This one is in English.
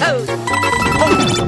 toes.